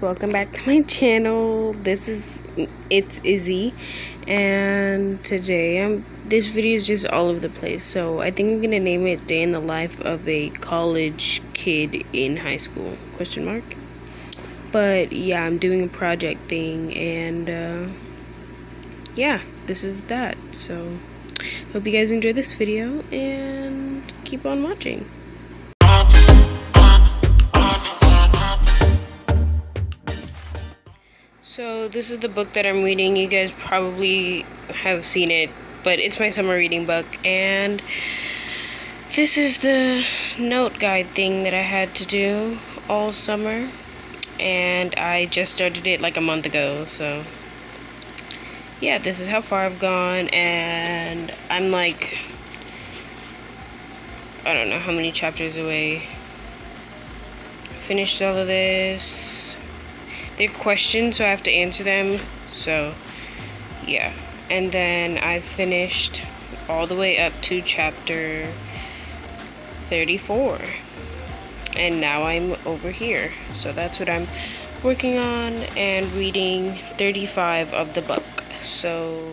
welcome back to my channel. This is it's Izzy. And today I'm this video is just all over the place. So I think I'm gonna name it day in the life of a college kid in high school question mark. But yeah I'm doing a project thing and uh, yeah this is that. So hope you guys enjoy this video and keep on watching So this is the book that I'm reading. You guys probably have seen it, but it's my summer reading book. And this is the note guide thing that I had to do all summer. And I just started it like a month ago, so yeah, this is how far I've gone. And I'm like I don't know how many chapters away. Finished all of this they're questions, so I have to answer them. So, yeah. And then I finished all the way up to chapter 34. And now I'm over here. So that's what I'm working on and reading 35 of the book. So,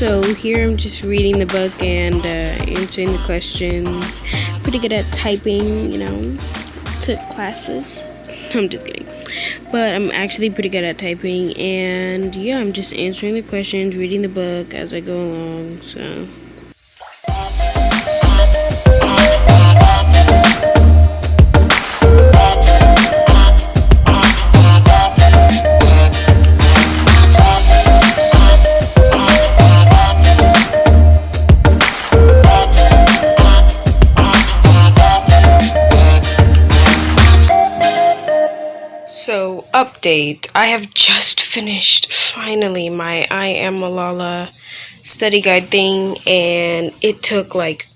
So here I'm just reading the book and uh, answering the questions. Pretty good at typing, you know. Took classes. I'm just kidding. But I'm actually pretty good at typing and yeah, I'm just answering the questions, reading the book as I go along. So update. I have just finished, finally, my I Am Malala study guide thing, and it took like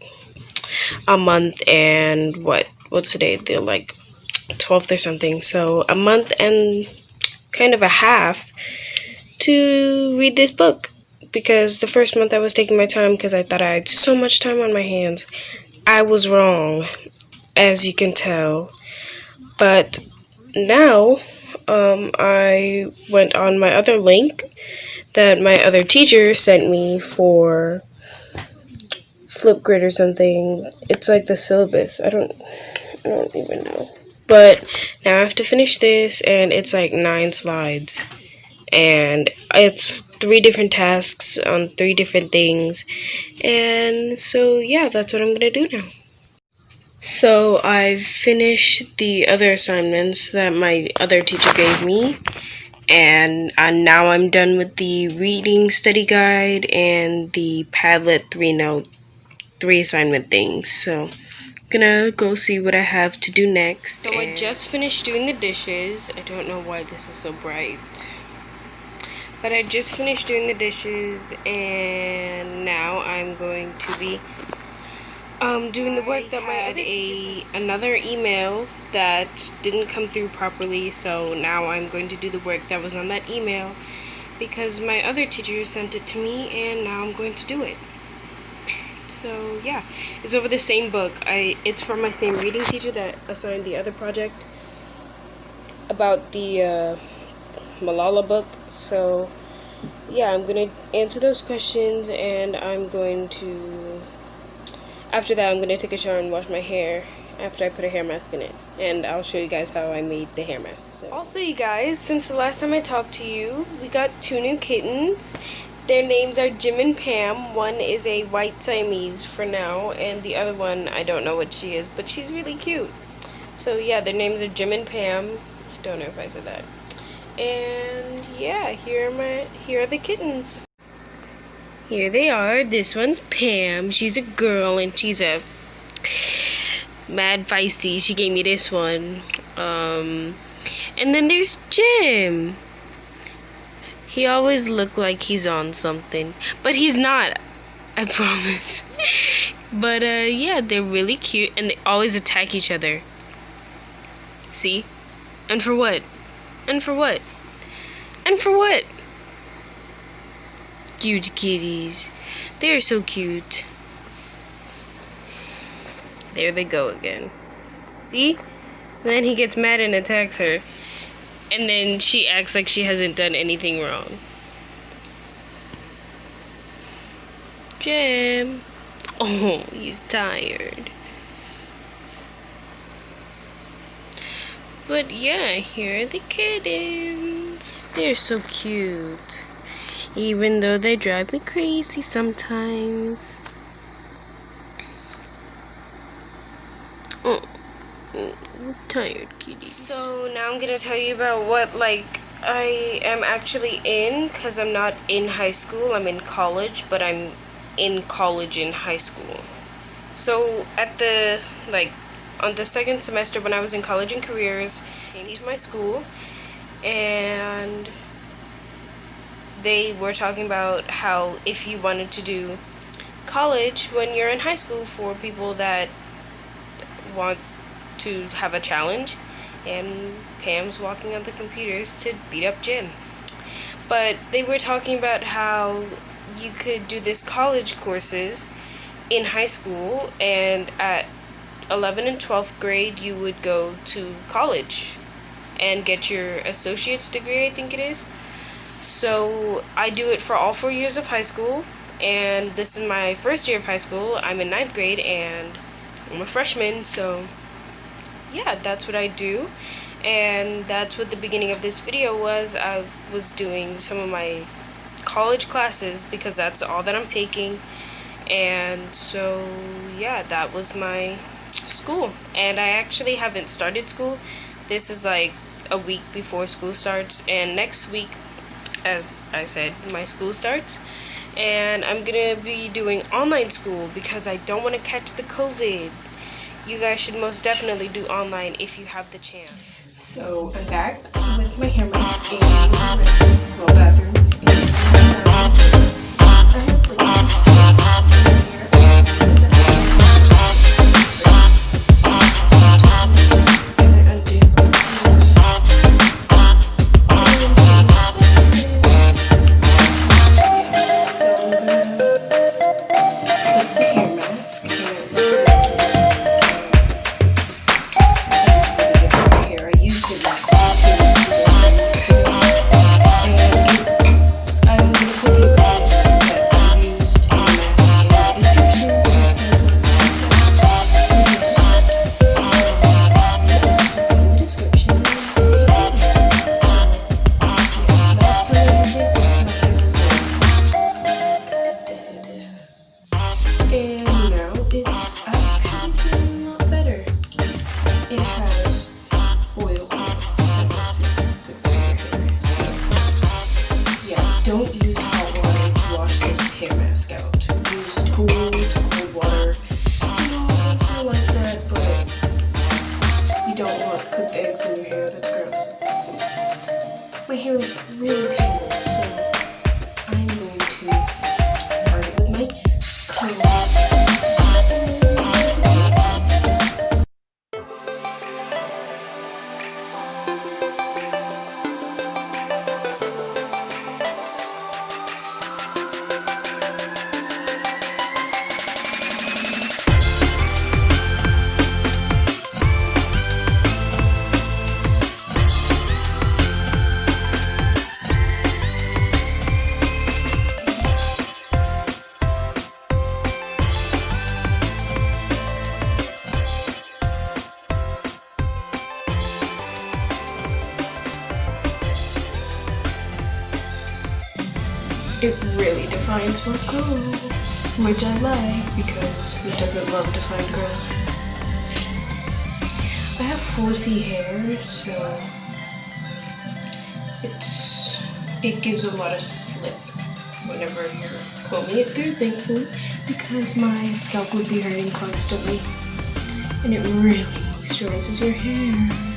a month and what? What's today? The like 12th or something. So, a month and kind of a half to read this book. Because the first month I was taking my time because I thought I had so much time on my hands. I was wrong, as you can tell. But now um, I went on my other link that my other teacher sent me for Flipgrid or something. It's like the syllabus. I don't, I don't even know. But now I have to finish this, and it's like nine slides, and it's three different tasks on three different things, and so yeah, that's what I'm gonna do now. So I've finished the other assignments that my other teacher gave me and uh, now I'm done with the reading study guide and the Padlet 3 note 3 assignment things. So I'm gonna go see what I have to do next. So I just finished doing the dishes. I don't know why this is so bright. But I just finished doing the dishes and now I'm going to be um, doing the work that my had a another email that didn't come through properly so now I'm going to do the work that was on that email because my other teacher sent it to me and now I'm going to do it. So yeah it's over the same book. I it's from my same reading teacher that assigned the other project about the uh, Malala book. So yeah I'm gonna answer those questions and I'm going to after that, I'm going to take a shower and wash my hair after I put a hair mask in it. And I'll show you guys how I made the hair mask. So. Also, you guys, since the last time I talked to you, we got two new kittens. Their names are Jim and Pam. One is a white Siamese for now, and the other one, I don't know what she is, but she's really cute. So yeah, their names are Jim and Pam. I don't know if I said that. And yeah, here are my here are the kittens. Here they are. This one's Pam. She's a girl and she's a mad feisty. She gave me this one. Um, and then there's Jim. He always looked like he's on something, but he's not. I promise. but uh, yeah, they're really cute and they always attack each other. See? And for what? And for what? And for what? Cute kitties. They're so cute. There they go again. See? then he gets mad and attacks her. And then she acts like she hasn't done anything wrong. Jim. Oh, he's tired. But yeah, here are the kittens. They're so cute. Even though they drive me crazy sometimes. Oh, I'm tired, kitty. So now I'm gonna tell you about what like I am actually in because I'm not in high school. I'm in college, but I'm in college in high school. So at the like on the second semester when I was in college and careers, changed my school and they were talking about how if you wanted to do college when you're in high school for people that want to have a challenge and Pam's walking on the computers to beat up Jim. But they were talking about how you could do this college courses in high school and at 11 and 12th grade you would go to college and get your associate's degree I think it is so I do it for all four years of high school and this is my first year of high school. I'm in ninth grade and I'm a freshman so yeah that's what I do. And that's what the beginning of this video was. I was doing some of my college classes because that's all that I'm taking. And so yeah that was my school. And I actually haven't started school. This is like a week before school starts. And next week as I said my school starts. And I'm gonna be doing online school because I don't want to catch the COVID. You guys should most definitely do online if you have the chance. So I'm back with my and my bathroom uh, it which I like because who doesn't love defined girls? I have 4C hair, so it's it gives a lot of slip whenever you're combing it through, thankfully, because my scalp would be hurting constantly, and it really moisturizes your hair.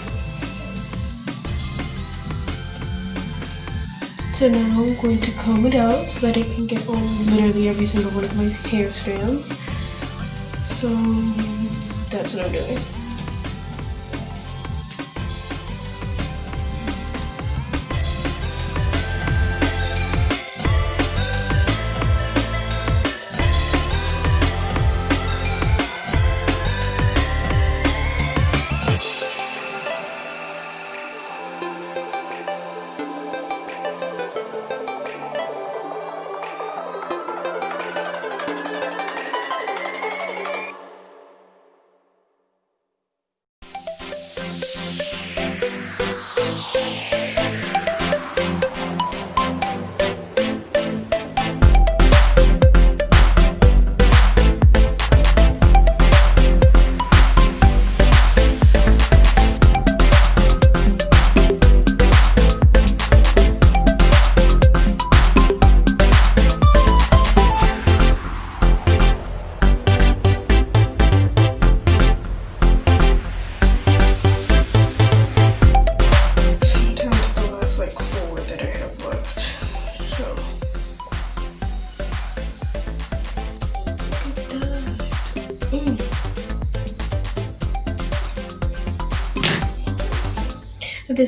So now I'm going to comb it out so that it can get on literally every single one of my hair strands. So that's what I'm doing.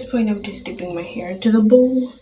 Point, I'm just dipping my hair into the bowl.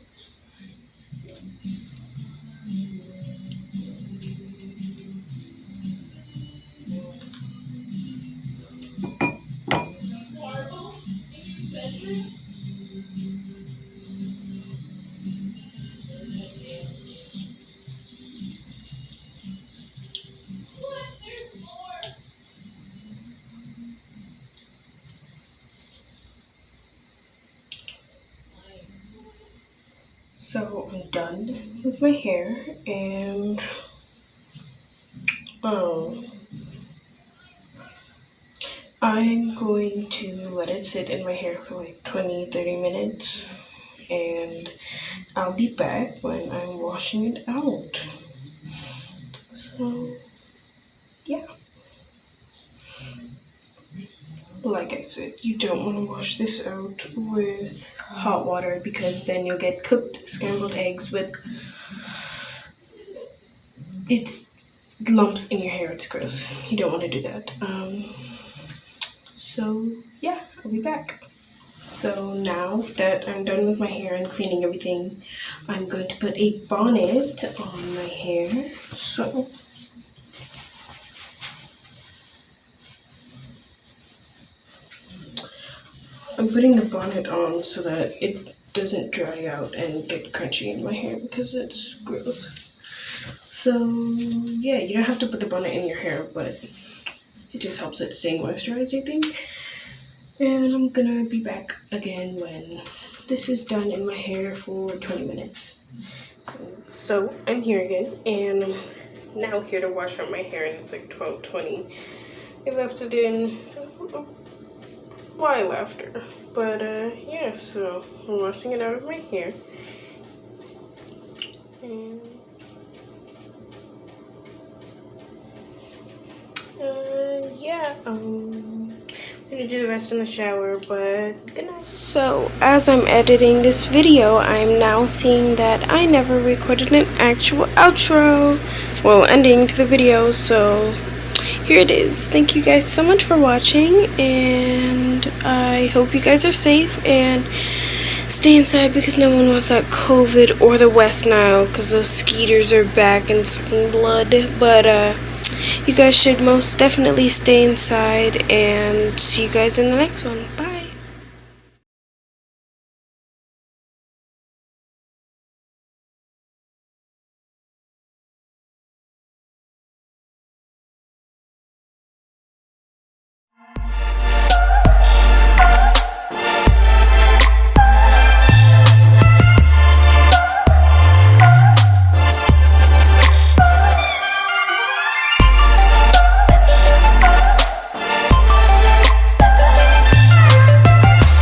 So I'm done with my hair and um I'm going to let it sit in my hair for like 20 30 minutes and I'll be back when I'm washing it out. So yeah. Like I said, you don't want to wash this out with hot water because then you'll get cooked scrambled eggs with it's lumps in your hair. It's gross. You don't want to do that. Um, so yeah, I'll be back. So now that I'm done with my hair and cleaning everything, I'm going to put a bonnet on my hair. So I'm putting the bonnet on so that it doesn't dry out and get crunchy in my hair because it's gross. So yeah, you don't have to put the bonnet in your hair, but it just helps it stay moisturized, I think. And I'm gonna be back again when this is done in my hair for 20 minutes. So, so I'm here again and I'm now here to wash out my hair and it's like 12.20. I left it in while laughter. But uh, yeah, so I'm washing it out of my hair. And uh, yeah, um, I'm gonna do the rest in the shower, but good night. So, as I'm editing this video, I'm now seeing that I never recorded an actual outro. Well, ending to the video, so here it is. Thank you guys so much for watching, and I hope you guys are safe and stay inside because no one wants that COVID or the West Nile because those skeeters are back and sucking blood. But uh, you guys should most definitely stay inside and see you guys in the next one.